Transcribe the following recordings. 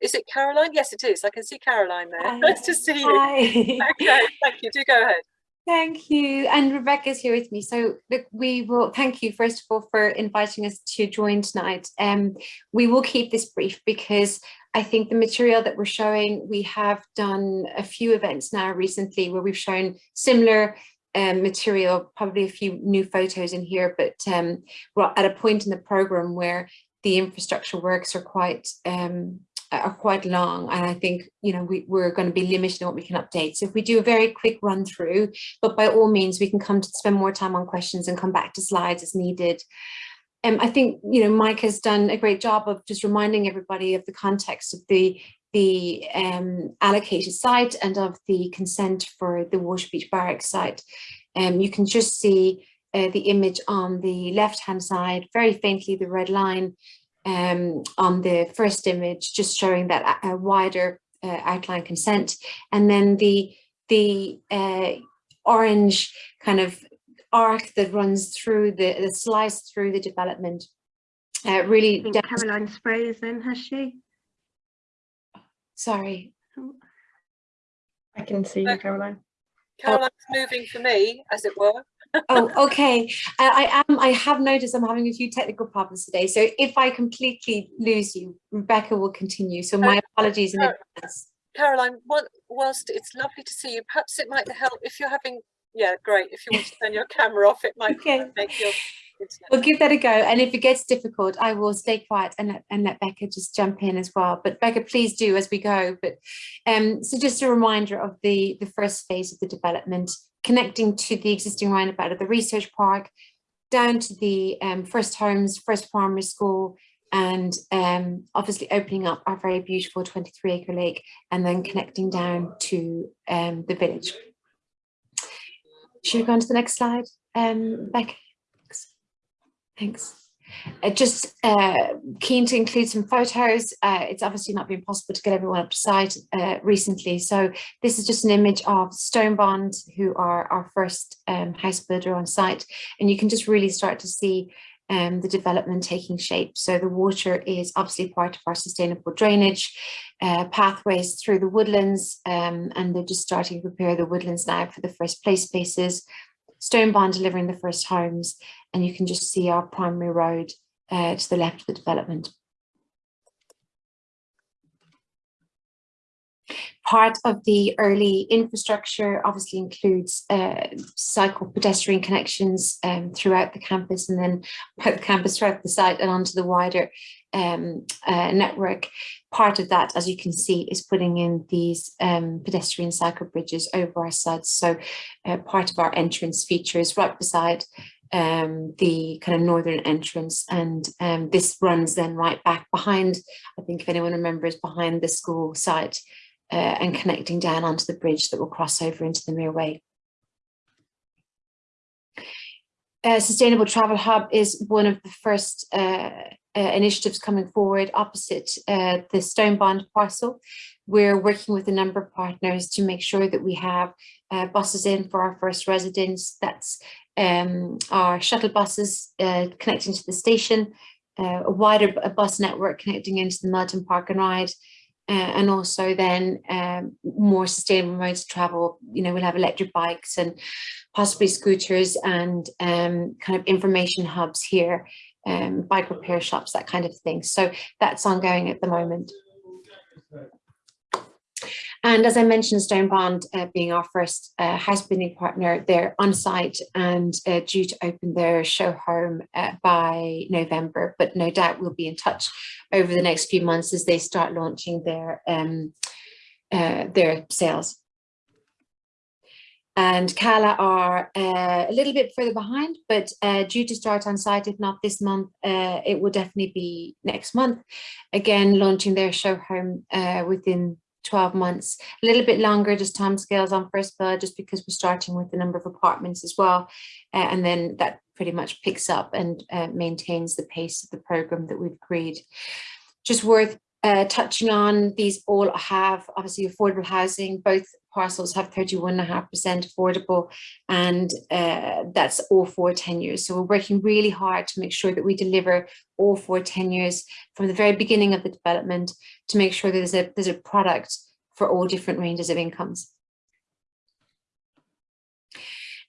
is it Caroline? Yes, it is. I can see Caroline there. Hi. Nice to see you. Hi. Okay, thank you. Do go ahead. Thank you. And Rebecca's here with me. So look, we will thank you first of all for inviting us to join tonight. Um, we will keep this brief because I think the material that we're showing, we have done a few events now recently where we've shown similar um, material, probably a few new photos in here, but um, we're at a point in the program where the infrastructure works are quite um, are quite long and I think you know we, we're going to be limited in what we can update. So if we do a very quick run through but by all means we can come to spend more time on questions and come back to slides as needed. Um, I think you know Mike has done a great job of just reminding everybody of the context of the the um, allocated site and of the consent for the Waterbeach Barracks site. Um, you can just see uh, the image on the left hand side very faintly the red line um, on the first image, just showing that a, a wider uh, outline consent. And then the, the uh, orange kind of arc that runs through the, the slice through the development uh, really. Caroline Spray is in, has she? Sorry. I can see you, Caroline. Caroline's moving for me, as it were oh, okay. I, I am. I have noticed I'm having a few technical problems today. So if I completely lose you, Rebecca will continue. So my apologies in advance. Caroline, whilst it's lovely to see you, perhaps it might help if you're having. Yeah, great. If you want to turn your camera off, it might okay. make your. We'll give that a go. And if it gets difficult, I will stay quiet and let, and let Becca just jump in as well. But Becca, please do as we go. But um, so just a reminder of the, the first phase of the development connecting to the existing roundabout of the research park, down to the um, first homes, first primary school, and um, obviously opening up our very beautiful 23 acre lake and then connecting down to um, the village. Should we go on to the next slide, um, Becca? Thanks. Uh, just uh, keen to include some photos. Uh, it's obviously not been possible to get everyone up to site uh, recently. So this is just an image of Stonebond, who are our first um, house builder on site. And you can just really start to see um, the development taking shape. So the water is obviously part of our sustainable drainage uh, pathways through the woodlands. Um, and they're just starting to prepare the woodlands now for the first play spaces. Stonebond delivering the first homes and you can just see our primary road uh, to the left of the development. Part of the early infrastructure obviously includes uh, cycle pedestrian connections um, throughout the campus and then the campus throughout the site and onto the wider um, uh, network. Part of that, as you can see, is putting in these um, pedestrian cycle bridges over our sites. So uh, part of our entrance features right beside um, the kind of northern entrance and um, this runs then right back behind, I think if anyone remembers, behind the school site uh, and connecting down onto the bridge that will cross over into the Mereway. Uh, Sustainable Travel Hub is one of the first uh, uh, initiatives coming forward opposite uh, the Stonebond parcel. We're working with a number of partners to make sure that we have uh, buses in for our first residents. That's um, our shuttle buses uh, connecting to the station, uh, a wider a bus network connecting into the Milton Park and Ride, uh, and also then um, more sustainable modes of travel. You know, we'll have electric bikes and possibly scooters and um, kind of information hubs here, um, bike repair shops, that kind of thing. So that's ongoing at the moment. And as I mentioned, Stonebond uh, being our first uh, house partner, they're on site and uh, due to open their show home uh, by November, but no doubt we'll be in touch over the next few months as they start launching their, um, uh, their sales. And Kala are uh, a little bit further behind, but due to start on site, if not this month, it will definitely be next month. Again, launching their show home within 12 months, a little bit longer, just time scales on first build, just because we're starting with the number of apartments as well. Uh, and then that pretty much picks up and uh, maintains the pace of the program that we've agreed. Just worth uh, touching on, these all have obviously affordable housing. Both parcels have 31.5% affordable and uh, that's all four tenures. So we're working really hard to make sure that we deliver all four tenures from the very beginning of the development to make sure that there's a, there's a product for all different ranges of incomes.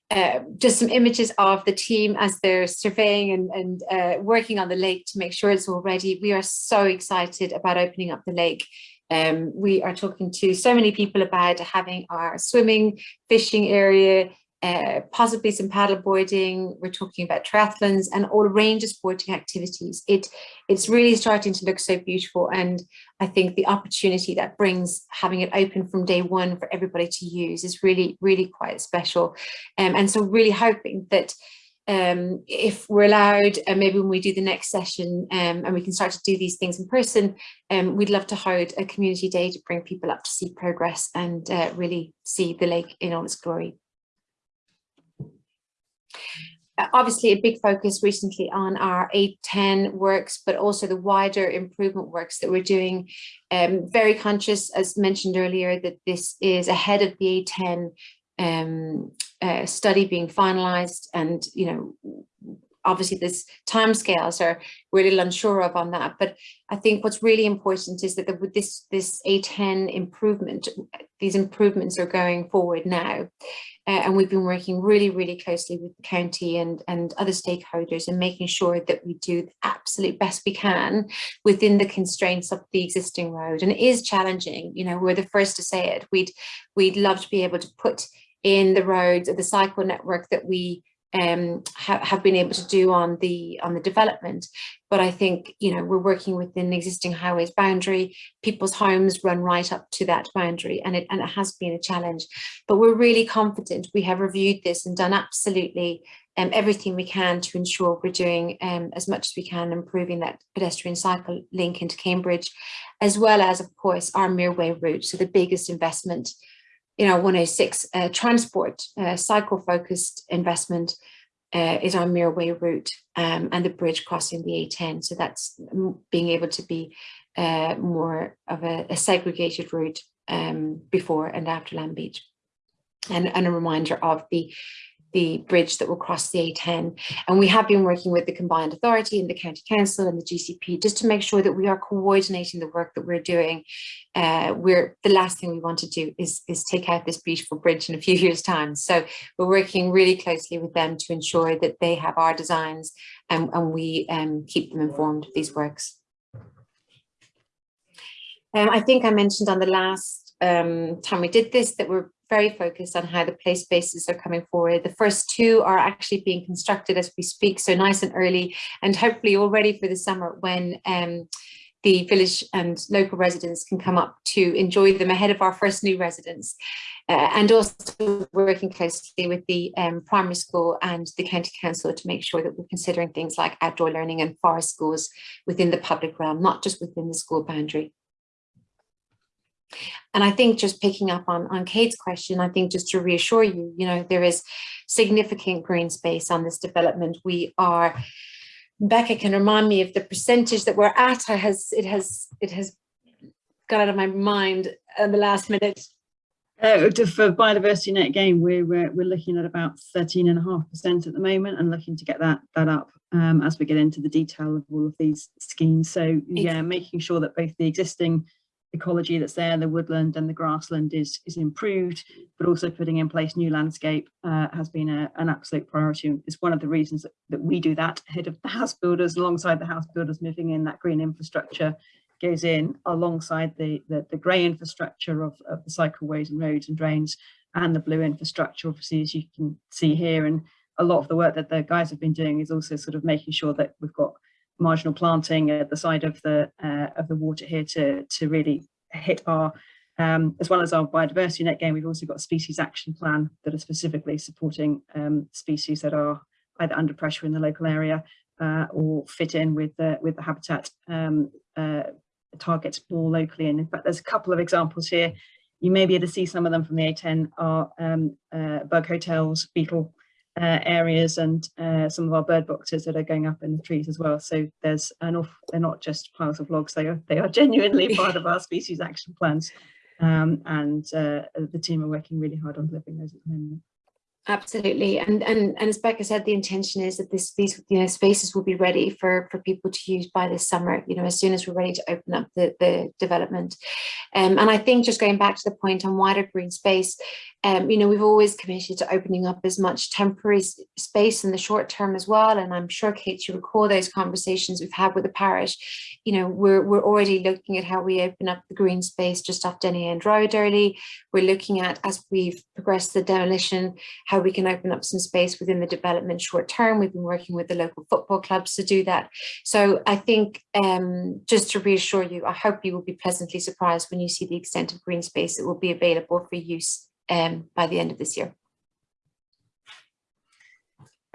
Uh, just some images of the team as they're surveying and, and uh, working on the lake to make sure it's all ready. We are so excited about opening up the lake. Um, we are talking to so many people about having our swimming, fishing area, uh, possibly some paddle boarding. We're talking about triathlons and all range of sporting activities. It, it's really starting to look so beautiful. And I think the opportunity that brings having it open from day one for everybody to use is really, really quite special. Um, and so really hoping that um, if we're allowed, and maybe when we do the next session um, and we can start to do these things in person, um, we'd love to hold a community day to bring people up to see progress and uh, really see the lake in all its glory. Uh, obviously a big focus recently on our A10 works, but also the wider improvement works that we're doing. Um, very conscious, as mentioned earlier, that this is ahead of the A10 um, uh, study being finalized and, you know, obviously this timescales are we're a little unsure of on that but i think what's really important is that the, with this this a10 improvement these improvements are going forward now. Uh, and we've been working really really closely with the county and and other stakeholders and making sure that we do the absolute best we can within the constraints of the existing road. And it is challenging you know we're the first to say it. We'd we'd love to be able to put in the roads or the cycle network that we um, ha have been able to do on the on the development. But I think, you know, we're working within existing highways boundary. People's homes run right up to that boundary and it, and it has been a challenge. But we're really confident. We have reviewed this and done absolutely um, everything we can to ensure we're doing um, as much as we can improving that pedestrian cycle link into Cambridge, as well as, of course, our Mereway route. So the biggest investment in our 106 uh, transport uh, cycle focused investment uh, is our Mereway route um, and the bridge crossing the A10. So that's being able to be uh, more of a, a segregated route um, before and after Landbeach. And, and a reminder of the the bridge that will cross the A10. And we have been working with the Combined Authority and the County Council and the GCP just to make sure that we are coordinating the work that we're doing. Uh, we're the last thing we want to do is, is take out this beautiful bridge in a few years time. So we're working really closely with them to ensure that they have our designs and, and we um, keep them informed of these works. Um, I think I mentioned on the last um, time we did this that we're very focused on how the play spaces are coming forward. The first two are actually being constructed as we speak, so nice and early and hopefully all ready for the summer when um, the village and local residents can come up to enjoy them ahead of our first new residents. Uh, and also working closely with the um, primary school and the county council to make sure that we're considering things like outdoor learning and forest schools within the public realm, not just within the school boundary. And I think just picking up on, on Kate's question, I think just to reassure you, you know, there is significant green space on this development. We are, Becca can remind me of the percentage that we're at. I has, it has, it has got out of my mind at the last minute. Uh, for biodiversity net gain, we're, we're, we're looking at about 13.5% at the moment and looking to get that, that up um, as we get into the detail of all of these schemes. So yeah, making sure that both the existing ecology that's there, the woodland and the grassland is, is improved, but also putting in place new landscape uh, has been a, an absolute priority. It's one of the reasons that, that we do that ahead of the house builders, alongside the house builders moving in that green infrastructure goes in alongside the, the, the grey infrastructure of, of the cycleways and roads and drains and the blue infrastructure, obviously, as you can see here. And a lot of the work that the guys have been doing is also sort of making sure that we've got marginal planting at the side of the uh, of the water here to to really hit our um, as well as our biodiversity net gain, we've also got a species action plan that are specifically supporting um, species that are either under pressure in the local area uh, or fit in with the with the habitat um, uh, targets more locally. And in fact, there's a couple of examples here. You may be able to see some of them from the A10 are um, uh, bug hotels, beetle uh, areas and uh, some of our bird boxes that are going up in the trees as well. So there's an off, they're not just piles of logs, they are, they are genuinely part of our species action plans. Um, and uh, the team are working really hard on delivering those at the moment. Absolutely, and and and as Becca said, the intention is that this these you know spaces will be ready for for people to use by this summer. You know, as soon as we're ready to open up the the development, um, and I think just going back to the point on wider green space, um, you know, we've always committed to opening up as much temporary space in the short term as well. And I'm sure Kate, you recall those conversations we've had with the parish. You know, we're we're already looking at how we open up the green space just off Denny End Road early. We're looking at as we've progressed the demolition how we can open up some space within the development short term. We've been working with the local football clubs to do that. So I think um, just to reassure you, I hope you will be pleasantly surprised when you see the extent of green space that will be available for use um, by the end of this year.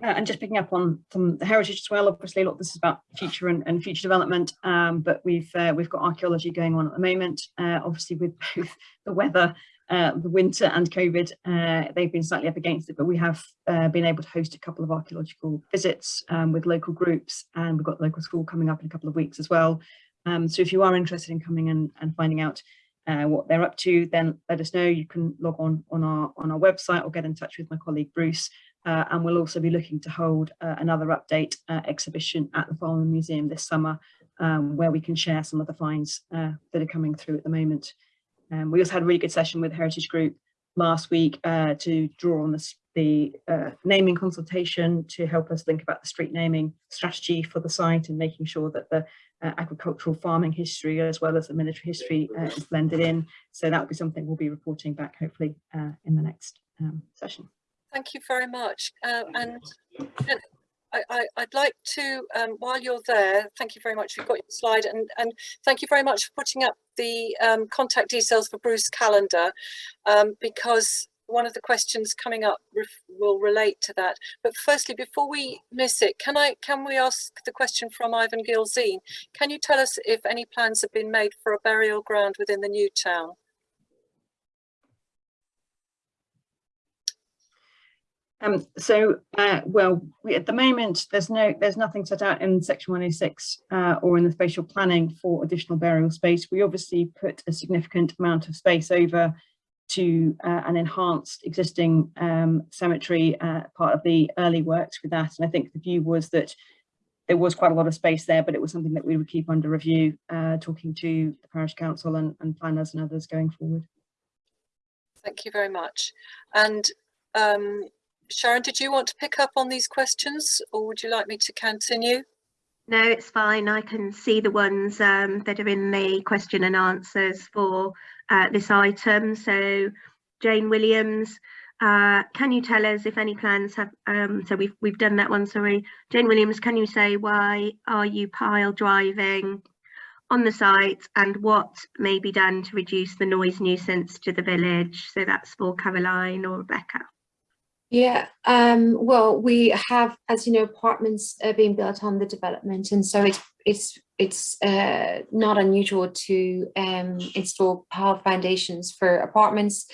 Uh, and just picking up on from the heritage as well, obviously a lot of this is about future and, and future development, um, but we've uh, we've got archaeology going on at the moment, uh, obviously with both the weather uh, the winter and COVID, uh, they've been slightly up against it, but we have uh, been able to host a couple of archaeological visits um, with local groups and we've got local school coming up in a couple of weeks as well. Um, so if you are interested in coming and, and finding out uh, what they're up to, then let us know. You can log on on our on our website or get in touch with my colleague Bruce. Uh, and we'll also be looking to hold uh, another update exhibition at the Farmland Museum this summer, um, where we can share some of the finds that are coming through at the moment. Um, we also had a really good session with Heritage Group last week uh, to draw on the, the uh, naming consultation to help us think about the street naming strategy for the site and making sure that the uh, agricultural farming history as well as the military history uh, is blended in. So that will be something we'll be reporting back hopefully uh, in the next um, session. Thank you very much. Uh, and, and I, would like to, um, while you're there, thank you very much. We've got your slide and, and thank you very much for putting up the um, contact details for Bruce Calendar um, because one of the questions coming up will relate to that. But firstly, before we miss it, can I can we ask the question from Ivan Gilzine? Can you tell us if any plans have been made for a burial ground within the new town? Um, so, uh, well, we, at the moment, there's no, there's nothing set out in Section 106 uh, or in the spatial planning for additional burial space. We obviously put a significant amount of space over to uh, an enhanced existing um, cemetery, uh, part of the early works with that. And I think the view was that there was quite a lot of space there, but it was something that we would keep under review, uh, talking to the parish council and, and planners and others going forward. Thank you very much. And um, Sharon, did you want to pick up on these questions or would you like me to continue? No, it's fine. I can see the ones um, that are in the question and answers for uh, this item. So Jane Williams, uh, can you tell us if any plans have, um, so we've, we've done that one, sorry. Jane Williams, can you say why are you pile driving on the site and what may be done to reduce the noise nuisance to the village? So that's for Caroline or Rebecca. Yeah, um, well, we have, as you know, apartments being built on the development, and so it's it's it's uh, not unusual to um, install power foundations for apartments.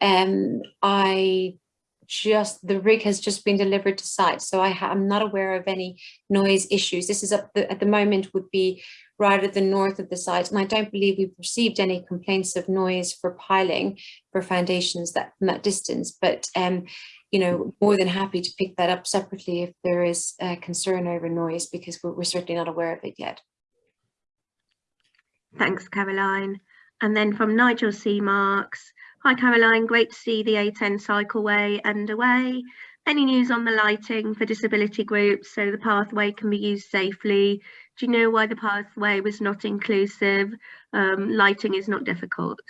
Um, I just the rig has just been delivered to site, so I am not aware of any noise issues. This is up the, at the moment would be rather the north of the site, and I don't believe we've received any complaints of noise for piling for foundations that from that distance, but. Um, you know, more than happy to pick that up separately if there is a concern over noise because we're, we're certainly not aware of it yet. Thanks, Caroline. And then from Nigel C. Marks, hi Caroline, great to see the A10 cycleway underway. Any news on the lighting for disability groups so the pathway can be used safely? Do you know why the pathway was not inclusive? Um, lighting is not difficult.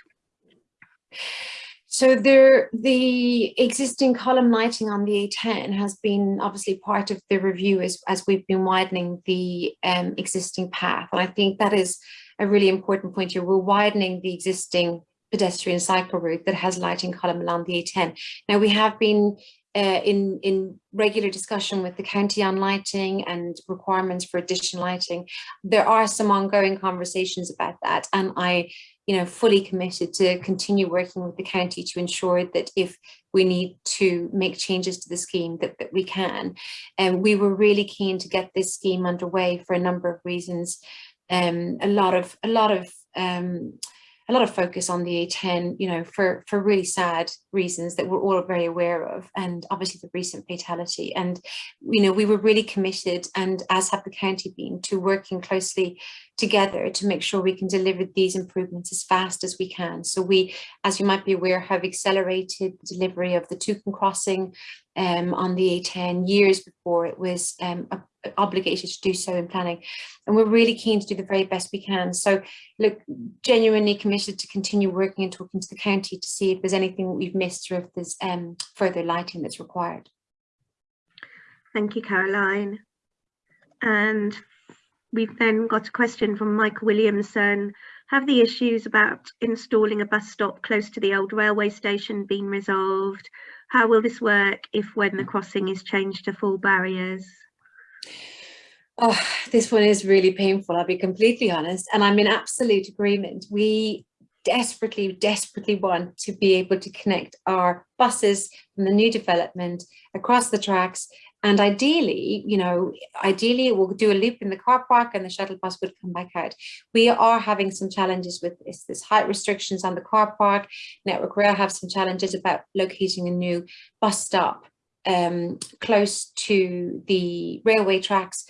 So there, the existing column lighting on the A10 has been obviously part of the review as, as we've been widening the um, existing path. And I think that is a really important point here. We're widening the existing pedestrian cycle route that has lighting column along the A10. Now we have been uh, in, in regular discussion with the county on lighting and requirements for additional lighting. There are some ongoing conversations about that and I you know, fully committed to continue working with the county to ensure that if we need to make changes to the scheme that, that we can. And we were really keen to get this scheme underway for a number of reasons. Um, a lot of a lot of um, a lot of focus on the A10, you know, for, for really sad reasons that we're all very aware of, and obviously the recent fatality. And, you know, we were really committed, and as have the county been, to working closely together to make sure we can deliver these improvements as fast as we can. So we, as you might be aware, have accelerated the delivery of the Toucan crossing um, on the A10 years before it was um, obligated to do so in planning. And we're really keen to do the very best we can. So look, genuinely committed to continue working and talking to the county to see if there's anything we've missed or if there's um, further lighting that's required. Thank you, Caroline. And we've then got a question from Michael Williamson. Have the issues about installing a bus stop close to the old railway station been resolved? How will this work if when the crossing is changed to full barriers? Oh, this one is really painful, I'll be completely honest. And I'm in absolute agreement. We desperately, desperately want to be able to connect our buses from the new development across the tracks. And ideally, you know, ideally we'll do a loop in the car park and the shuttle bus would come back out. We are having some challenges with this, this height restrictions on the car park. Network Rail have some challenges about locating a new bus stop um, close to the railway tracks.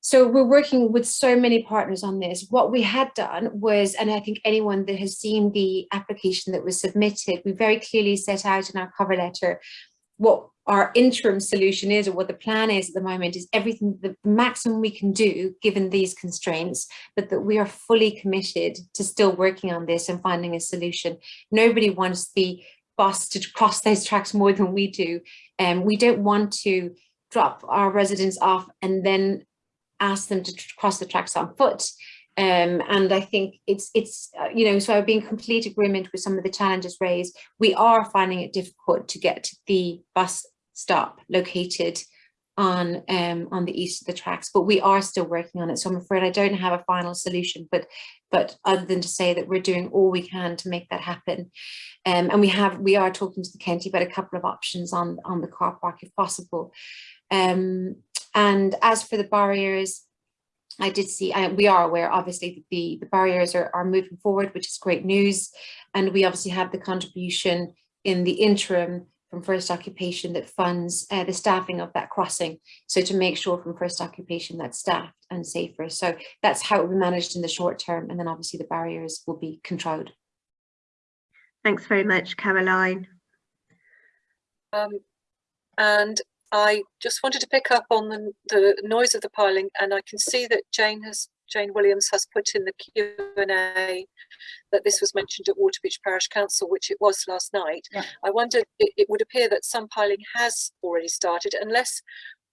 So we're working with so many partners on this. What we had done was, and I think anyone that has seen the application that was submitted, we very clearly set out in our cover letter what our interim solution is or what the plan is at the moment is everything the maximum we can do given these constraints but that we are fully committed to still working on this and finding a solution nobody wants the bus to cross those tracks more than we do and um, we don't want to drop our residents off and then ask them to cross the tracks on foot um, and I think it's, it's uh, you know, so I've been in complete agreement with some of the challenges raised. We are finding it difficult to get the bus stop located on um, on the east of the tracks, but we are still working on it. So I'm afraid I don't have a final solution, but but other than to say that we're doing all we can to make that happen. Um, and we have we are talking to the county about a couple of options on on the car park if possible. Um, and as for the barriers, I did see, uh, we are aware obviously that the, the barriers are, are moving forward, which is great news. And we obviously have the contribution in the interim from first occupation that funds uh, the staffing of that crossing. So to make sure from first occupation that's staffed and safer. So that's how it will be managed in the short term. And then obviously the barriers will be controlled. Thanks very much, Caroline. Um, and I just wanted to pick up on the, the noise of the piling and I can see that Jane has Jane Williams has put in the Q&A that this was mentioned at Waterbeach Parish Council, which it was last night. Yeah. I wondered, it, it, would appear that some piling has already started, unless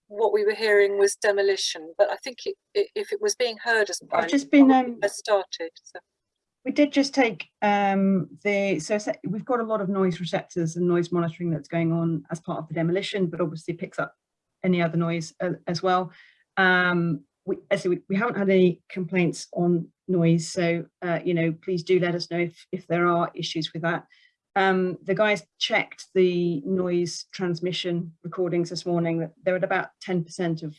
what we were hearing was demolition. But I think it, it, if it was being heard as piling, I've just been um, has started. So. We did just take um, the, so we've got a lot of noise receptors and noise monitoring that's going on as part of the demolition, but obviously picks up any other noise uh, as well. Um, we, we, we haven't had any complaints on noise, so, uh, you know, please do let us know if, if there are issues with that. Um, the guys checked the noise transmission recordings this morning, that they're at about 10% of,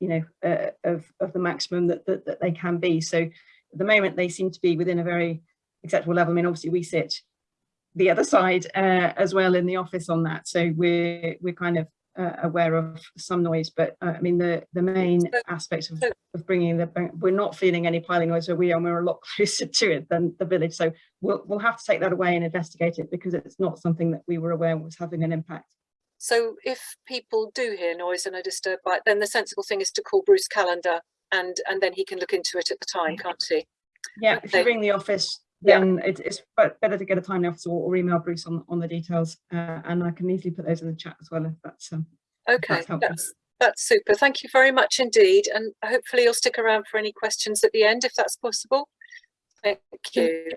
you know, uh, of, of the maximum that, that, that they can be. So at the moment they seem to be within a very acceptable level. I mean, obviously we sit the other side uh, as well in the office on that. So we're we're kind of uh, aware of some noise, but uh, I mean the the main aspects of, of bringing the we're not feeling any piling noise, so we are we're a lot closer to it than the village. So we'll we'll have to take that away and investigate it because it's not something that we were aware was having an impact. So if people do hear noise and are disturbed by it, then the sensible thing is to call Bruce Calendar and and then he can look into it at the time, can't he? Yeah, if you ring the office, then yeah. it, it's better to get a time the or, or email Bruce on, on the details, uh, and I can easily put those in the chat as well if that's um, okay. If that's, that's, that's super. Thank you very much indeed, and hopefully you'll stick around for any questions at the end if that's possible. Thank you.